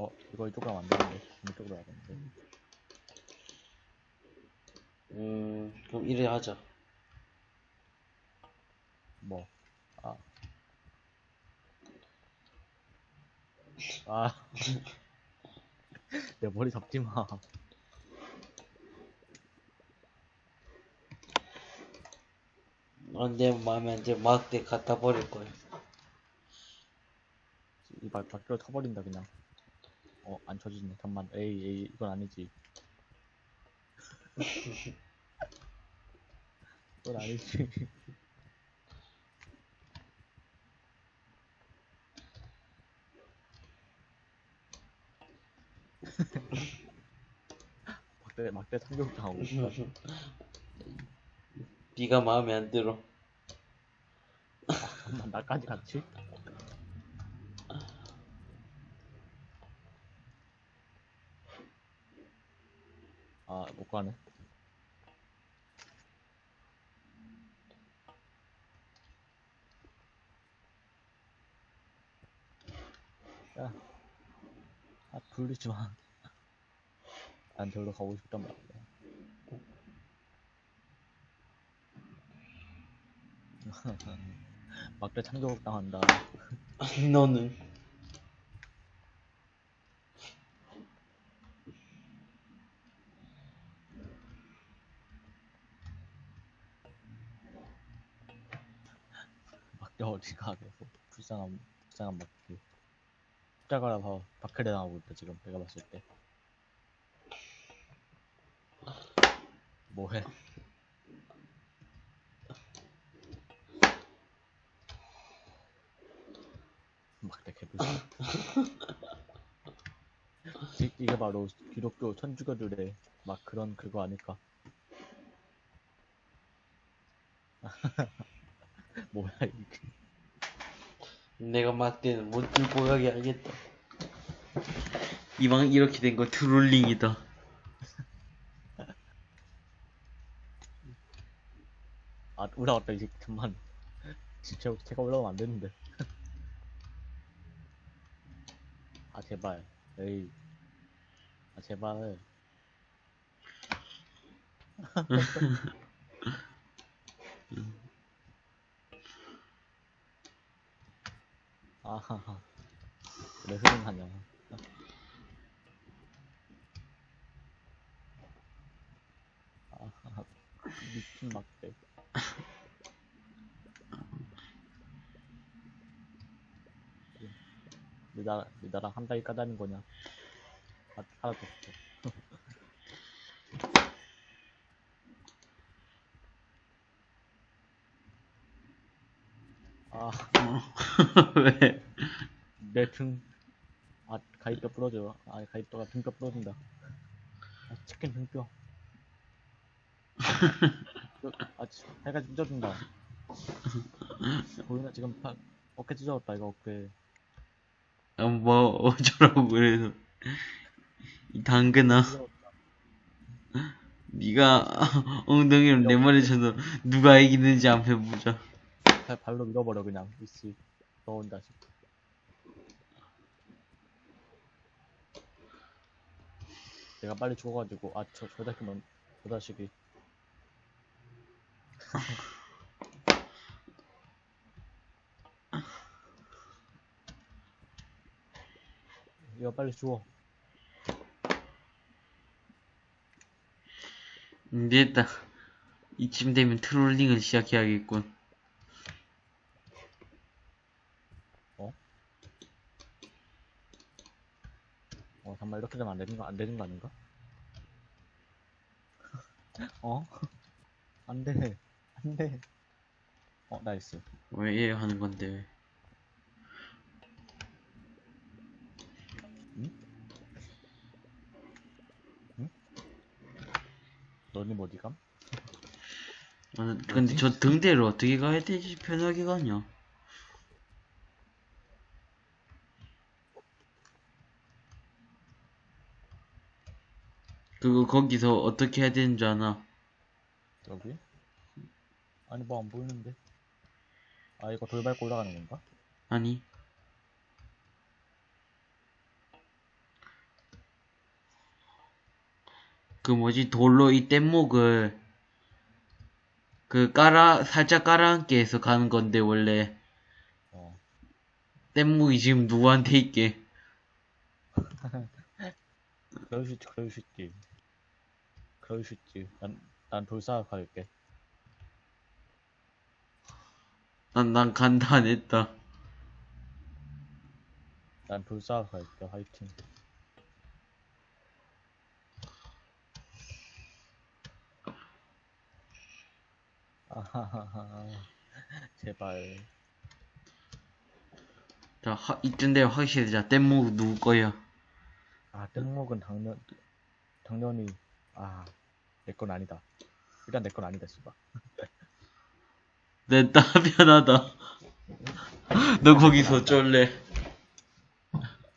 어, 이거 이쪽으로 하면 안 되는데. 이쪽으로 해야 되는데. 음, 그럼 이래 하자. 뭐, 아. 아. 내 머리 잡지 마. 넌내 마음에 안 들면 막대 갖다 버릴 거야. 이발 밖으로 쳐버린다, 그냥. 어, 안 쳐지네. 잠만. 에이, 에이, 이건 아니지. 이건 아니지. 막대, 막대 있다. 네가 마음에 안 들어. 잠만, 나까지 같이? 아, 못 가네. 야, 아, 불리지 마. 난 저기로 가고 싶단 말이야. 막대 참교육 당한다. 너는 어디가 계속 불쌍한 불쌍한 막대. 십자가라서 박해를 당하고 있다 지금 내가 봤을 때. 뭐해? 막대 개불쌍. 이- 이게 바로 기독교 천주교들의 막 그런 그거 아닐까? 뭐야 이게? 내가 막대는 못 들고 가게 하겠다. 이왕 이렇게 된거 트롤링이다. 아 올라왔다 이제. 잠만. 진짜 제가 올라오면 안 되는데. 아 제발. 에이. 아 제발 아하하 왜 흐름하냐 아하하 미친 막대 내 나라, 내 나라 한 달이 까다는 거냐? 아, 하나도 없어. 아, 왜? 내 등, 아, 가입뼈 부러져. 아, 가입뼈가 등뼈 부러진다. 아, 치킨 등뼈. 그, 아, 치- 해가 찢어진다. 보이나? 지금 파, 어깨 찢어졌다, 이거 어깨. 아, 뭐 어쩌라고 그래서 이 당근아. 네가 엉덩이로 내 머리 쳐서 누가 이기는지 한번 해보자 발, 발로 밀어버려, 그냥. 이씨. 더운 자식. 내가 빨리 죽어가지고, 아, 저, 저 자식은, 저 자식이. 이거 빨리 죽어. 안 됐다 이쯤 되면 trolling을 시작해야겠군 어, 정말 이렇게 되면 안 되는 거, 안 되는 거 아닌가? 어? 안 돼. 안 돼. 어, nice. 왜얘 하는 건데 왜 너는 어디 감? 아, 근데 저 등대를 어떻게 가야 되지 편하게 가냐 그거 거기서 어떻게 해야 되는 줄 아나 여기? 아니, 뭐 안 보이는데. 아, 이거 돌 밟고 올라가는 건가? 아니 그 뭐지 돌로 이 뗏목을 그 깔아 살짝 깔아앉게 해서 가는 건데 원래 어. 뗏목이 지금 누구한테 있게 그럴 수 있지, 그럴 수 있지. 그럴 수 있지. 난, 난 돌사가 갈게. 난 난 간다 안 했다 난 돌사가 갈게. 화이팅. 아하하하. 제발. 자 하, 이쯤 되면 확실히 자 뗏목 누구 거야 아, 뜬목은 당연, 당연히, 아, 내 건 아니다. 일단 내 건 아니다, 씨발. 내 따변하다 너 거기서 쫄래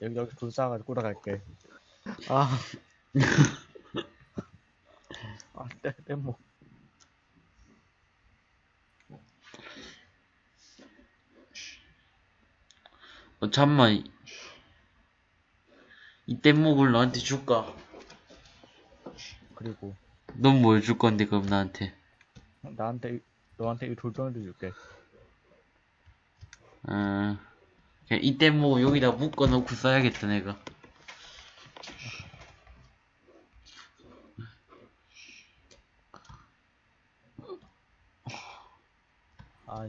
여기, 여기 돌사가 꼬라갈게. 아. 아, 떼, 뗏목. 어 잠만 이- 이 뗏목을 너한테 줄까 그리고, 넌 뭘 줄 건데 그럼 나한테 나한테, 이- 너한테 이 돌덩이도 줄게. 어 이 뗏목 여기다 묶어 놓고 써야겠다 내가 아,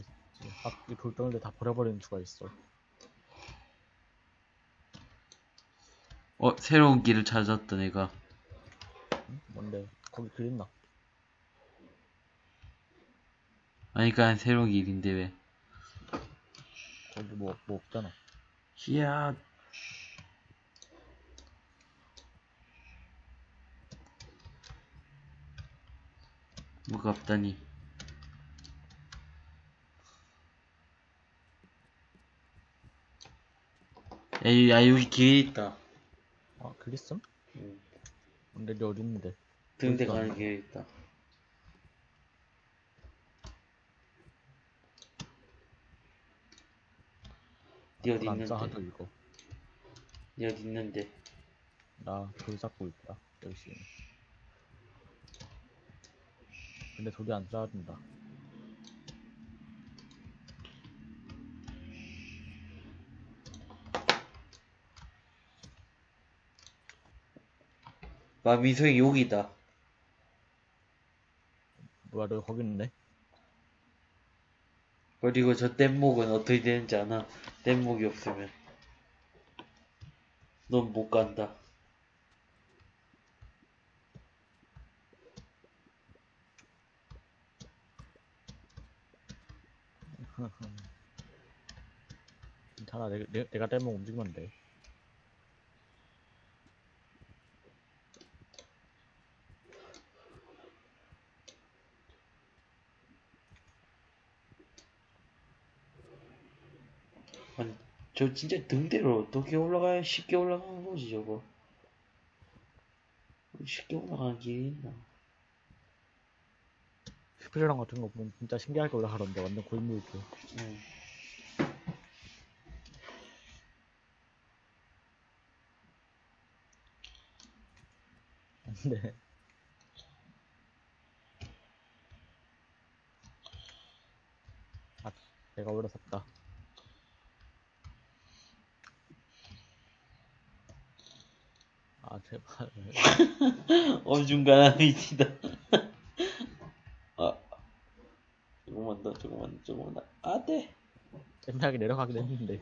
이 돌덩이를 다 버려버리는 수가 있어. 어 새로운 길을 찾았다 내가 응? 뭔데? 거기 길 있나? 아니 그냥 새로운 길인데 왜 거기 뭐, 뭐 없잖아. 이야 뭐가 없다니 야, 이- 야 여기 길 있다 아, 길 있음? 근데 니 어디 있는데? 등대? 가는 길 있다 니 어디 안 싸, 있는데 하도 이거. 니 어디 있는데 나돌 쌓고 있다. 열심히. 근데 돌이 안 쌓아진다. 마미소의 욕이다 뭐야, 너 거기 있네? 그리고 저 뗏목은 어떻게 되는지 아나? 뗏목이 없으면 넌 못 간다. 괜찮아, 내, 내, 내가 떼면 움직이면 돼. 아니, 저 진짜 등대로 어떻게 올라가야 쉽게 올라가는 거지 저거? 쉽게 올라가는 길이 있나? 스피드랑 같은 거 보면 진짜 신기하게 올라가던데, 완전 골무이게. 응. 근데, 아, 내가 오래 샀다. 아, 제발. 어중간한 위치다. 아, 조금만 더, 조금만 더, 조금만 더. 아, 돼. 애매하게 내려가긴 했는데.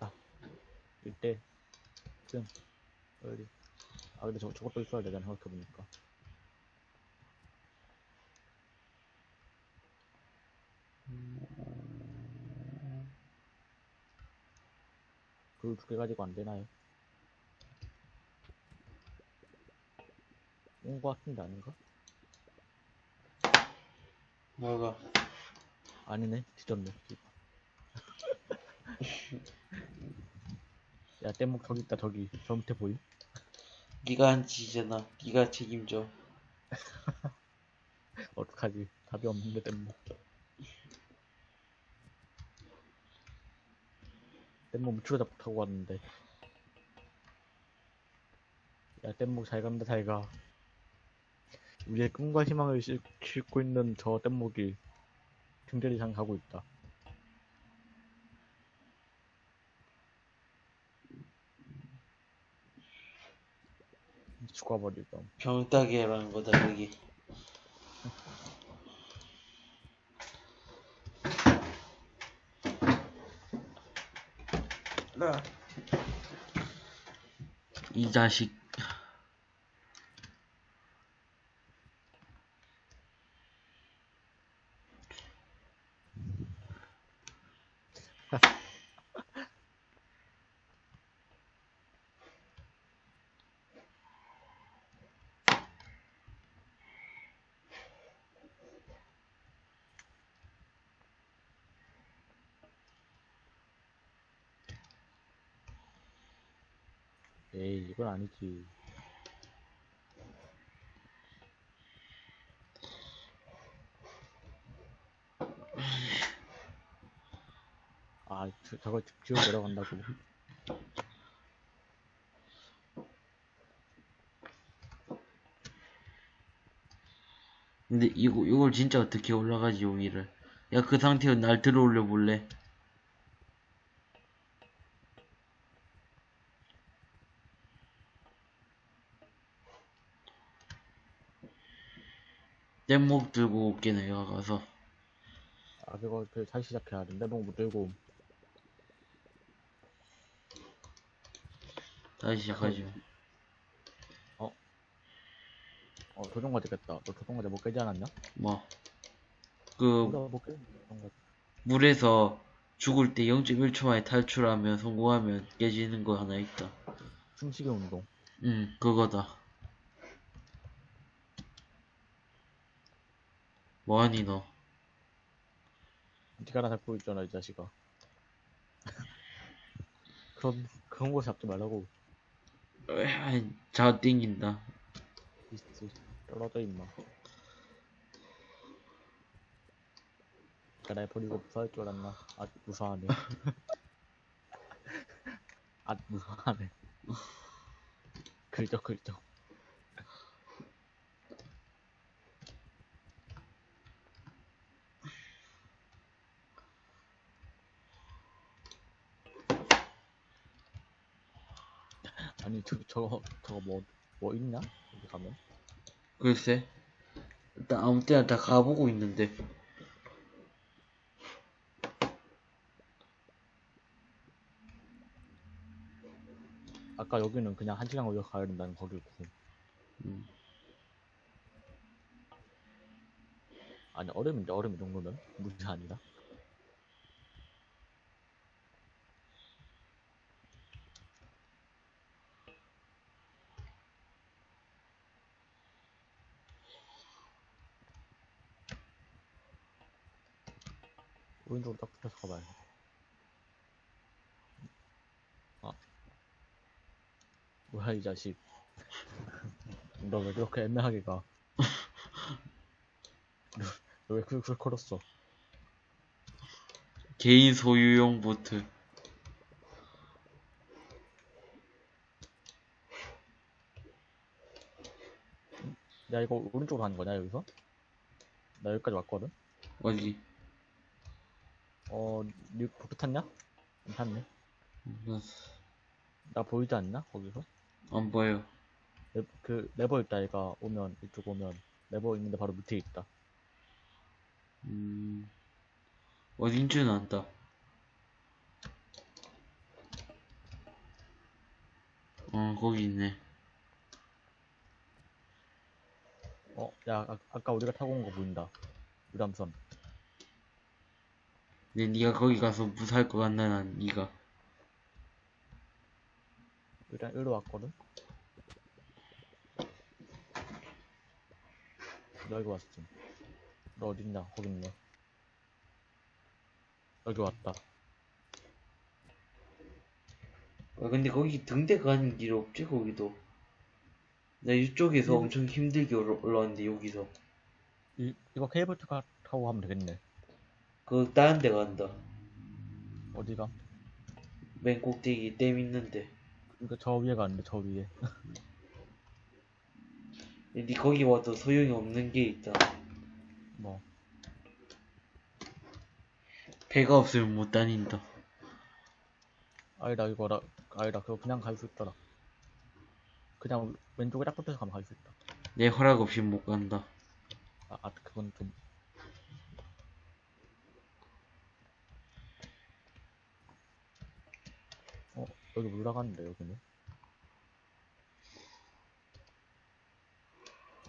아, 이때, 좀, 어디. 아, 근데 저, 저것도 있어야 되잖아, 생각해보니까. 그두 개 가지고 안 되나요? 온 거 같은데 아닌가? 뭐가? 아니네, 뒤졌네. 야, 뗏목 저기 있다, 저기. 저 밑에 보임? 네가 한 짓이잖아. 네가 책임져. 어떡하지? 답이 없는데, 뗏목. 뗏목 밑으로 잡고 타고 왔는데. 야, 뗏목 잘 간다, 잘 가. 우리의 꿈과 희망을 싣- 싣고 있는 저 뗏목이 등대리 상 가고 있다. 죽어버리다. 병따개라는 거다 여기 이 자식 에이, 이건 아니지. 아, 저, 저걸 지워 내려간다고. 근데 이거 이걸 진짜 어떻게 올라가지 여기를 야 그 상태로 날 들어올려 볼래 뗏목 들고 올게 내가 가서 아, 그거, 그, 다시 시작해야 돼. 내목 못 들고. 옴. 다시 시작하지 어, 조종과 되겠다. 너 조종과제 못 깨지 않았냐? 뭐그 우리가 못 깨지, 조종과제. 물에서 죽을 때 0.1초 만에 탈출하면 성공하면 깨지는 거 하나 있다 숨쉬기 운동. 응 그거다 뭐하니 너 니가 나 잡고 있잖아, 이 자식아. 그런, 그런 거 잡지 말라고. 에이, 자 땡긴다 있지. 떨어져, 임마. 니가 날 버리고 무사할 줄 알았나? 아, 무사하네. 아. 긁적, 긁적. 아니, 저, 저거, 저거 뭐, 뭐 있냐? 여기 가면? 글쎄 일단 아무 때나 다 가보고 있는데 아까 여기는 그냥 한 시간 걸려 가야 된다는 거기고. 음. 아니, 얼음인데, 얼음 이 정도면? 문제 아니다. 오른쪽으로 딱 붙여서 가봐요. 아. 뭐야, 이 자식. 너 왜 그렇게 애매하게 가? 너 왜 그렇게 걸었어? 개인 소유용 보트 야, 이거 오른쪽으로 가는 거냐, 여기서? 나 여기까지 왔거든? 어디 어, 니 보트 탔냐? 안 탔네. 음, 나 보이지 않나? 거기서? 안 보여 레, 그, 레버 있다, 얘가 오면, 이쪽 오면. 레버 있는데 바로 밑에 있다. 음 어딘 줄 안다 어 거기 있네 어, 야, 아, 아까 우리가 타고 온 거 보인다. 유람선. 근데 네가 거기 가서 무사할 것 같나 난 네가 일단 일로 왔거든? 너 여기 왔어. 너 어딨냐? 거기 있네. 여기 왔다. 아 근데 거기 등대 가는 길 없지 거기도 나 이쪽에서 음. 엄청 힘들게 올라- 올라왔는데 여기서 이, 이거 케이블카 가- 타고 가면 되겠네. 그 다른 데 간다 어디가? 맨 꼭대기 댐 있는데 이거 저 위에 가는데, 저 위에. 니 거기 와도 소용이 없는 게 있다. 뭐 배가 없으면 못 다닌다. 아니다 이거 나 아니다 그거 그냥 갈 수 있더라 그냥 왼쪽에 딱 붙어서 가면 갈 수 있다 내 허락 없이 못 간다. 아, 아 그건 좀 어, 여기 올라가는데, 여기는.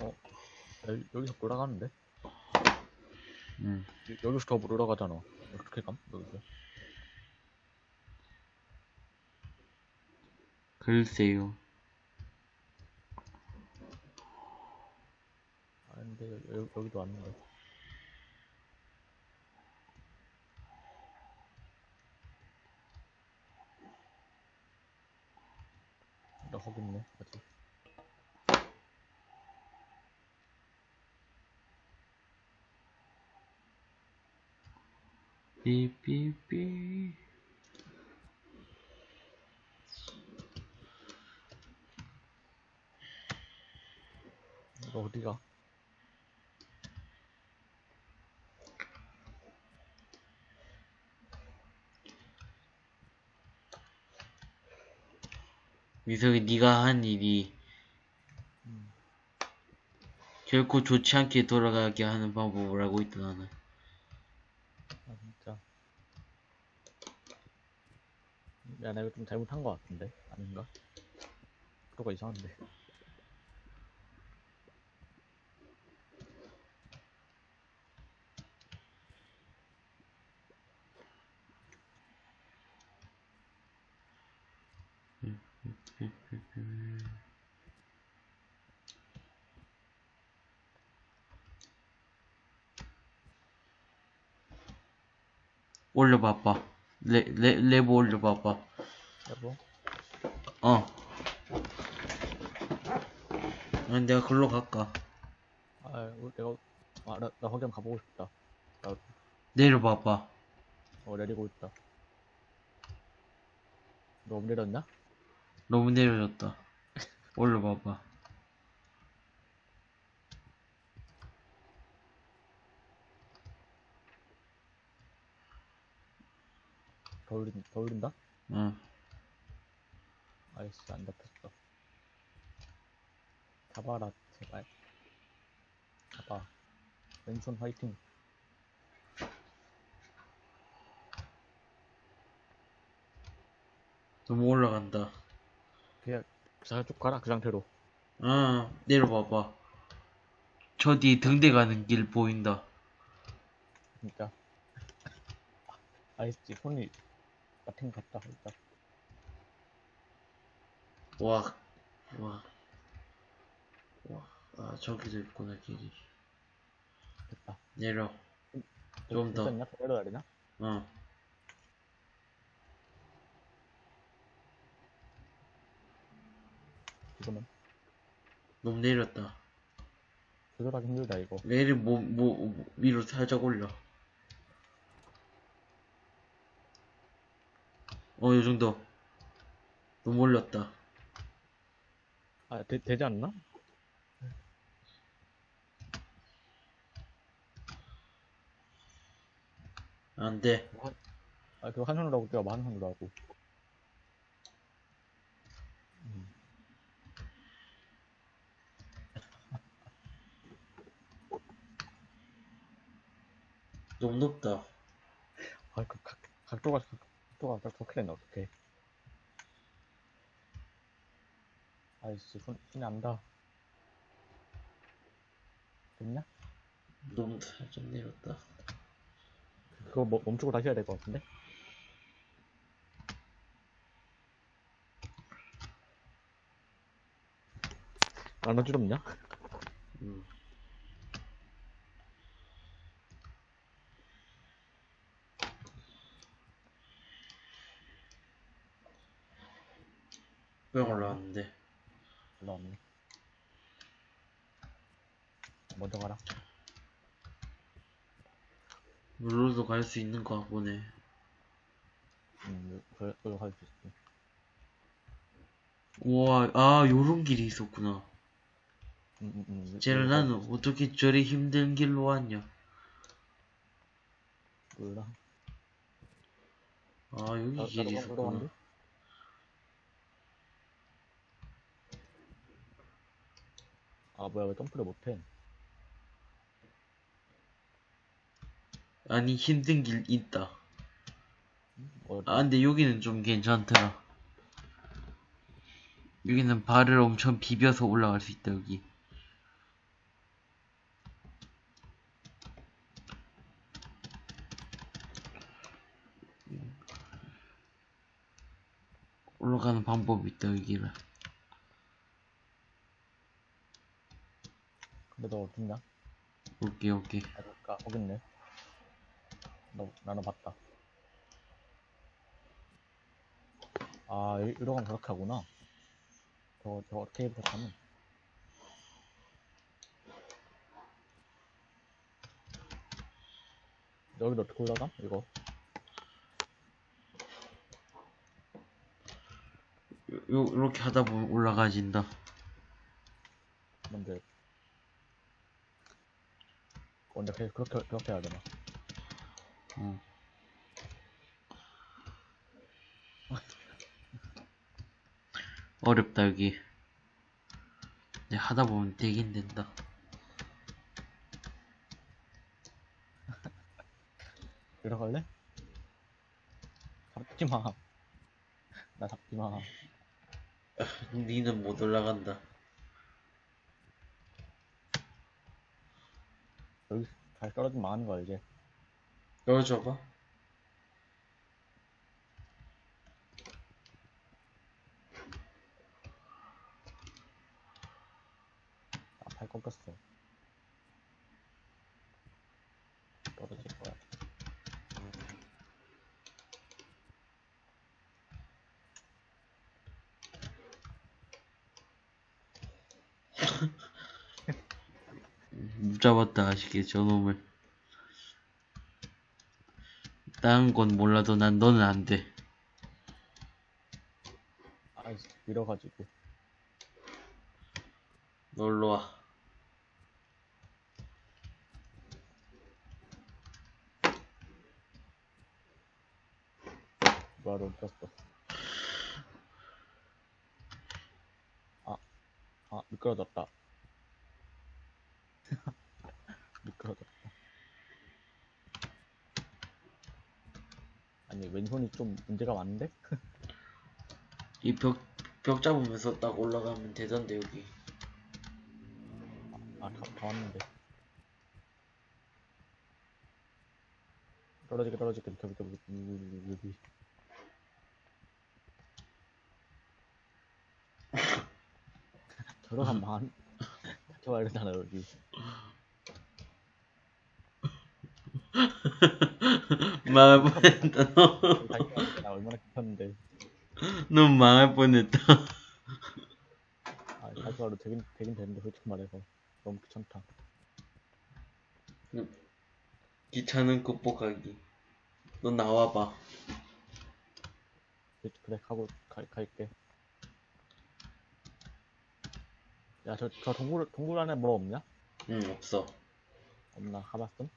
어, 여기, 여기서 올라가는데? 음. 여- 여기서 더 올라가잖아. 어떻게 감? 여기서. 글쎄요. 아, 근데 여, 여, 여기도 왔는데. 나 거기 있네, 아직. 삐삐삐. 너 어디가? 미석이 네가 한 일이 음. 결코 좋지 않게 돌아가게 하는 방법을 알고 있다 나는. 아, 진짜. 야, 나 이거 좀 잘못한 것 같은데? 아닌가? 그거가 이상한데. 올려봐봐. 레, 레, 레버 올려봐봐. 여보? 어. 아, 내가 글로 갈까? 아, 우- 내가, 아, 나, 나 한번 가보고 싶다. 나, 내려봐봐. 어, 내리고 있다. 너무 내렸나? 너무 내려졌다. 올려봐봐. 더 올린, 더 올린다? 응. 아이씨, 안 잡혔어. 잡아라, 제발. 잡아. 왼손 화이팅. 너무 올라간다. 그냥, 잘쭉 가라, 그 상태로. 아, 내려봐봐. 저 뒤에 등대 가는 길 보인다. 진짜. 아이씨, 손이, 마탱 갔다, 일단. 와, 와, 와. 아, 저기도 있구나, 길이. 됐다. 내려. 좀 더. 더 내려야 되나? 어. 지금은. 너무 내렸다. 조절하기 힘들다, 이거. 레일을 뭐, 뭐, 위로 살짝 올려. 어, 요 정도. 너무 올렸다. 아, 되, 되지 않나? 안 돼. 아, 그거 한 손으로 하고 뛰어봐, 한 손으로 하고. 음. 너무 높다. 아, 그, 각, 각도가, 각- 각도가 딱 좋게 됐네, 어떡해. 아이씨, 손, 손이 안다. 됐냐? 너무 살짝 내렸다. 그거 뭐, 멈추고 다시 해야 될 것 같은데? 안 어지럽냐? 음. 뺑 올라왔는데. 올라왔네. 먼저 가라. 물로도 갈 수 있는 거 보네. 음, 그, 그거 갈수 있어. 우와, 아, 요런 길이 있었구나. 음, 음, 음, 쟤를 나는 어떻게 저리 힘든 길로 왔냐? 몰라. 아, 여기 나- 길이 나도 있었구나. 올라갔는데? 아 뭐야 왜 점프를 못해? 아니, 힘든 길 있다. 어, 아, 근데 여기는 좀 괜찮더라. 여기는 발을 엄청 비벼서 올라갈 수 있다, 여기. 올라가는 방법이 있다, 여기를. 근데 너 어딨냐? 오케이, 오케이. 아, 거기 있네. 너 나는 봤다. 아 이- 이러면 그렇게 하구나. 저저 케이블 타면. 여기도 어떻게 올라가? 이거 요, 요, 이렇게 하다 보면 올라가진다. 뭔데? 근데 그렇게 그렇게 그렇게 해야 되나? 어. 어렵다 여기 근데 하다 보면 되긴 된다 들어갈래? 잡지 마. 나 잡지 마. 니는 못 올라간다 잘 떨어지면 망하는 거야 이제. 떨어져봐 아, 발 꺾였어. 떨어질 거야. 못 잡았다 아쉽게 저놈을 다른 건 몰라도 난 너는 안돼 아이씨, 밀어가지고. 놀러와 너 웃겼어. 아, 아, 미끄러졌다. 미끄러졌다. 아니, 왼손이 좀 문제가 많은데? 이 벽 벽 잡으면서 딱 올라가면 되던데 여기 아, 다, 다 왔는데. 떨어지게, 떨어지게, 비켜, 비켜, 비켜, 여기, 여기. 저러한 만, 다쳐와야 되잖아, 여기. 망할 뻔했다 너. 나 얼마나 급했는데. 넌 망할 뻔했다 아, 다쳐와도 되긴, 되긴 되는데, 솔직히 말해서. 너무 귀찮다. 귀찮은 극복하기 너 나와봐 그래, 그래, 가고, 가, 갈게. 야, 저, 저 동굴, 동굴 안에 뭐 없냐? 응 없어 없나? 가봤음?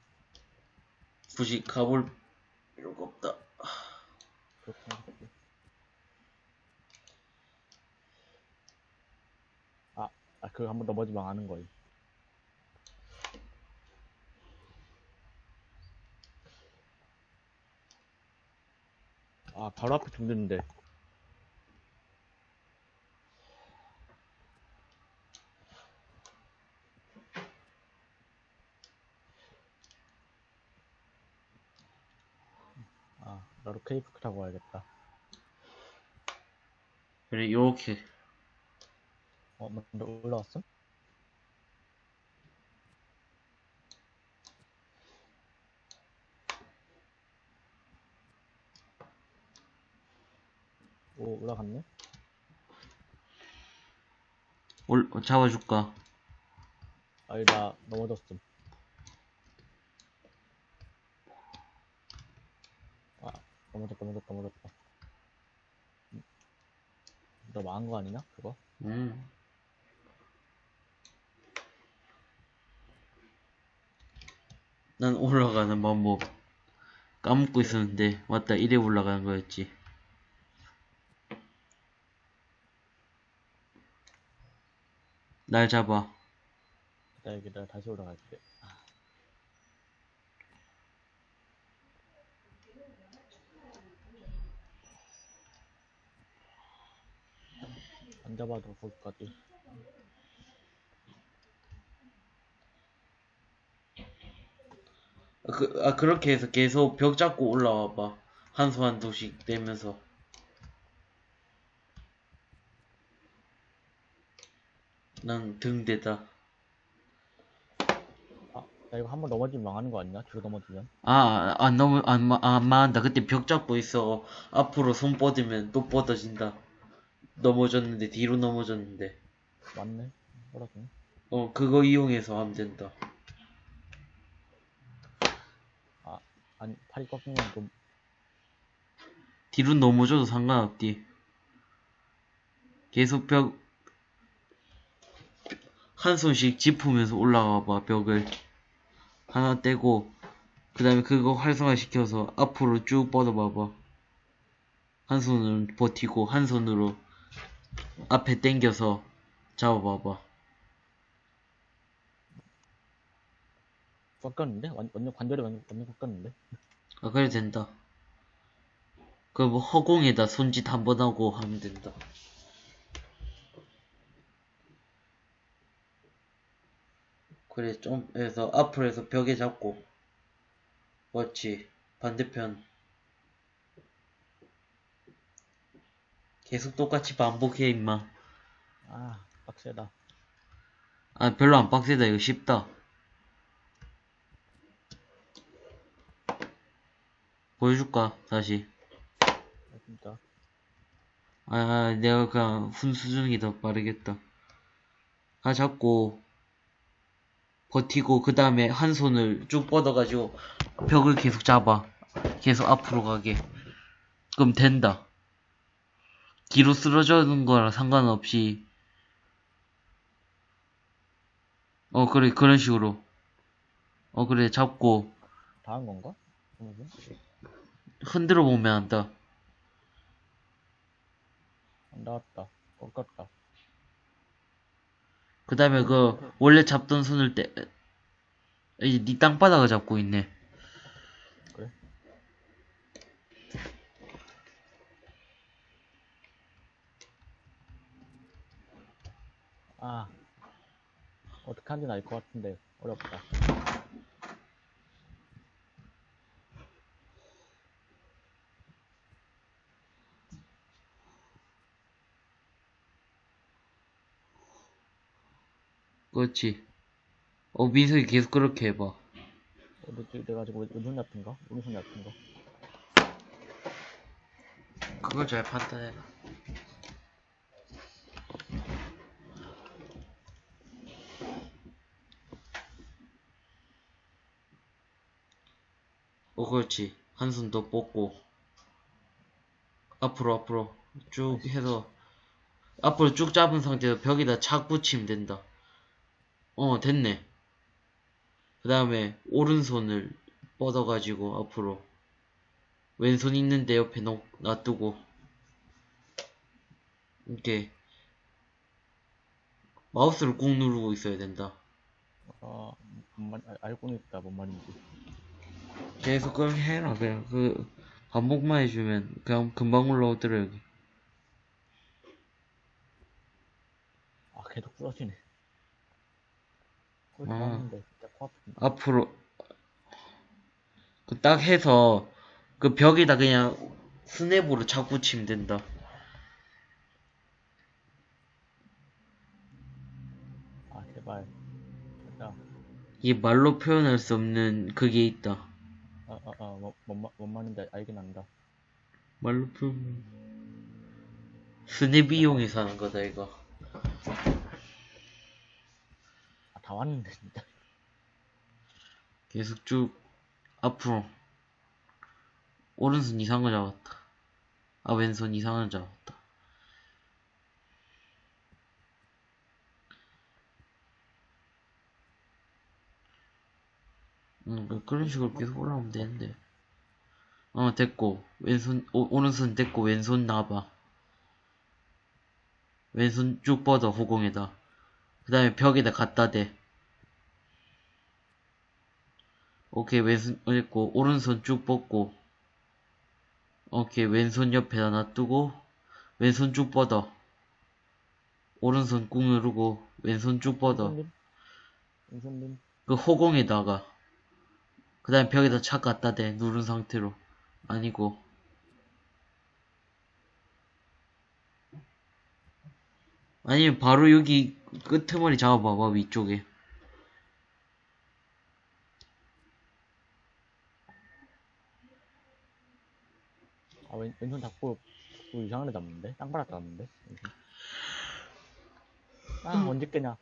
굳이 가볼 필요가 없다. 아, 아, 그거 한번 넘어지면 아는 거임. 아, 바로 앞에 죽는데. 나도 케이프 타고 와야겠다. 그래 요렇게 어, 먼저 올라왔음? 오, 올라갔네? 올 잡아줄까 아니, 나 넘어졌음. 무섭다 무섭다 무섭다. 너 망한 거 아니냐 그거? 음. 난 올라가는 방법 까먹고 있었는데 맞다 이래 올라가는 거였지. 날 잡아. 기다려 기다려. 다시 올라갈게. 아. 안 잡아도 거기까지 아, 그, 아 그렇게 해서 계속 벽 잡고 올라와 봐 한수 한두씩 내면서 난 등대다 아, 나 이거 한 번 넘어지면 망하는 거 아니야? 뒤로 넘어지면? 아, 안 넘어, 안, 마- 안 맞는다. 그때 벽 잡고 있어. 앞으로 손 뻗으면 또 뻗어진다. 넘어졌는데, 뒤로 넘어졌는데. 맞네. 뭐라고? 어, 그거 이용해서 하면 된다. 아, 아니, 팔이 꺾이면 좀, 뒤로 넘어져도 상관없디. 계속 벽, 한 손씩 짚으면서 올라가 봐, 벽을. 하나 떼고, 그 다음에 그거 활성화시켜서 앞으로 쭉 뻗어봐봐. 한 손은 버티고, 한 손으로 앞에 당겨서 잡아봐봐. 꺾였는데? 완, 완전 관절이 완전, 완전 꺾였는데? 아, 그래 된다. 그 뭐 허공에다 손짓 한 번 하고 하면 된다. 그래 좀 해서 앞으로 해서 벽에 잡고 그렇지 반대편 계속 똑같이 반복해 임마 아, 빡세다. 아 별로 안 빡세다 이거 쉽다 보여줄까 다시 아, 진짜. 아, 내가 그냥 훈수중이 더 빠르겠다. 아, 잡고, 버티고, 그 다음에 한 손을 쭉 뻗어가지고, 벽을 계속 잡아. 계속 앞으로 가게. 그럼 된다. 뒤로 쓰러져는 거랑 상관없이, 어, 그래, 그런 식으로. 어, 그래, 잡고, 다 한 건가? 흔들어 보면 안다. 안 닿았다. 꺾었다. 그 다음에 그, 원래 잡던 손을 떼, 이제 니 땅바닥을 잡고 있네. 그래? 아, 어떻게 하는지는 알것 같은데, 어렵다. 그렇지. 어, 민석이 계속 그렇게 해봐. 어디, 내가 지금 왼손 얕은가? 오른손 얕은가? 그걸 잘 판단해라. 그렇지. 한손더 뻗고. 앞으로, 앞으로. 쭉 해서. 앞으로 쭉 잡은 상태에서 벽에다 착 붙이면 된다. 어, 됐네. 그 다음에, 오른손을 뻗어가지고, 앞으로. 왼손 있는데 옆에 놓, 놔두고 이렇게 마우스를 꾹 누르고 있어야 된다. 아, 뭔 말, 알- 알고는 있다, 뭔 말인지. 계속 그렇게 해라 그냥 그 반복만 해주면 그냥 금방 올라오더라 여기. 아, 계속 부러지네. 거의 아. 다 왔는데, 진짜 코 아프네. 앞으로 그 딱 해서 그 벽에다 그냥 스냅으로 착 붙이면 된다. 아, 제발. 이게 말로 표현할 수 없는 그게 있다. 뭐, 뭔, 말- 뭔 말인지 알긴 안다. 말로 표현. 스냅 이용해서 하는 거다 이거. 아, 다 왔는데, 진짜. 계속 쭉 앞으로 오른손 이상을 잡았다. 아 왼손 이상을 잡았다. 응, 그- 그런 식으로 계속 올라오면 되는데. 어, 됐고. 왼손, 오, 오른손 됐고, 왼손 놔봐. 왼손 쭉 뻗어, 호공에다. 그 다음에 벽에다 갖다 대. 오케이, 왼손, 어, 됐고, 오른손 쭉 뻗고. 오케이, 왼손 옆에다 놔두고, 왼손 쭉 뻗어. 오른손 꾹 누르고, 왼손 쭉 뻗어. 그 호공에다가 그 다음에 벽에다 착 갖다 대 누른 상태로 아니고 아니면 바로 여기 끄트머리 잡아봐봐 위쪽에 아, 왼, 왼손 잡고, 이상한 데 잡는데? 땅바닥 잡는데? 아, 언제 깨냐?